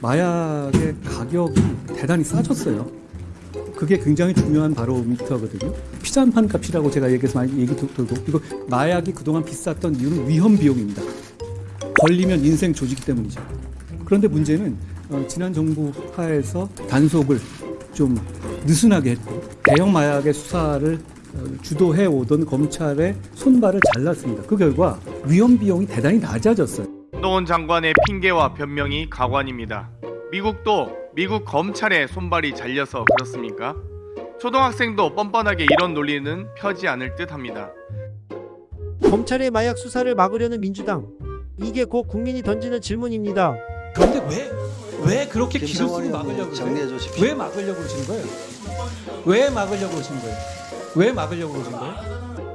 마약의 가격이 대단히 싸졌어요. 그게 굉장히 중요한 바로미터거든요. 피자 한 판 값이라고 제가 얘기해서 많이 얘기 들- 들고 이거 마약이 그동안 비쌌던 이유는 위험 비용입니다. 걸리면 인생 조지기 때문이죠. 그런데 문제는 어, 지난 정부 하에서 단속을 좀 느슨하게 했고 대형 마약의 수사를 어, 주도해 오던 검찰의 손발을 잘랐습니다. 그 결과 위험 비용이 대단히 낮아졌어요. 노원 장관의 핑계와 변명이 가관입니다. 미국도 미국 검찰의 손발이 잘려서 그렇습니까? 초등학생도 뻔뻔하게 이런 논리는 펴지 않을 듯 합니다. 검찰의 마약 수사를 막으려는 민주당. 이게 곧 국민이 던지는 질문입니다. 그런데 왜, 왜 그렇게 김성원 막으려고 그래요? 왜 막으려고 그러시는 거예요? 왜 막으려고 그러시는 거예요? 왜 막으려고 그러시는 거예요?